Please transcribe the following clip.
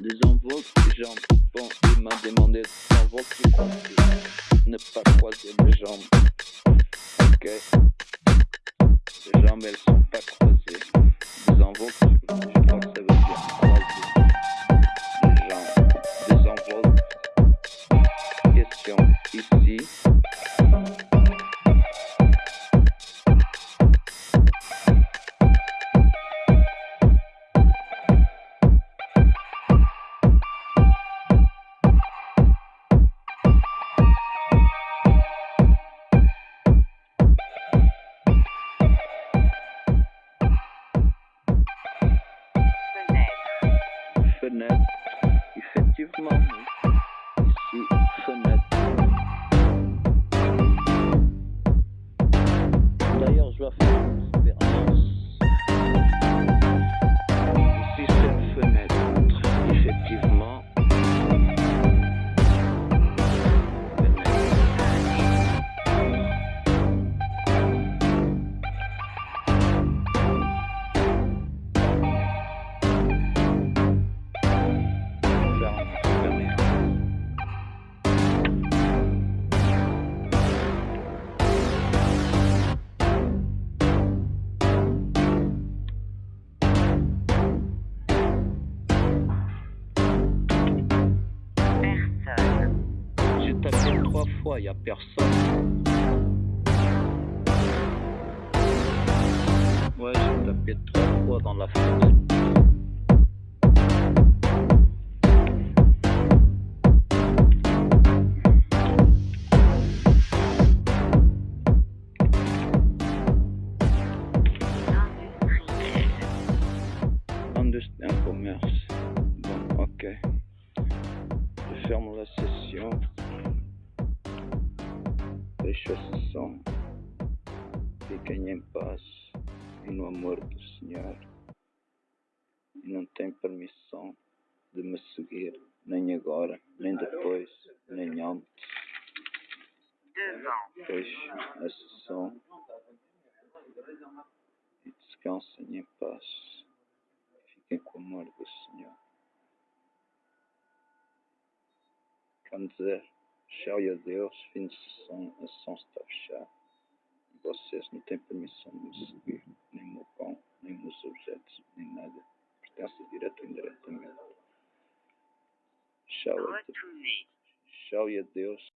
les mains demandées, désenvolte les compris. Ne pas croiser les jambes. Ok. Les jambes, elles sont pas croisées. Désenvolte, je crois que ça veut dire y a personne. Ouais, j'ai tapé trois fois dans la fenêtre. Amor do Senhor. E não tem permissão de me seguir, nem agora, nem depois, nem antes. Fecho a sessão e descansem em paz. Fiquem com o amor do Senhor. Quer dizer, tchau e adeus, fim de sessão, a sessão está fechada. Vocês não têm permissão de me seguir, nem meu pão, nem meus objetos, nem nada. Pertence direto ou indiretamente. Tchau, Retourner. tchau e adeus.